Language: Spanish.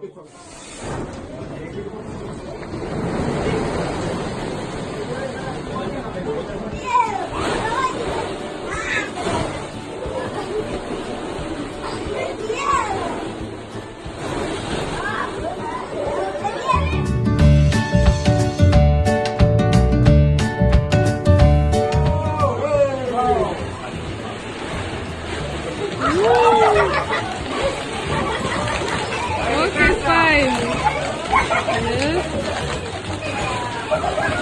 Escúchame. Oh, my God.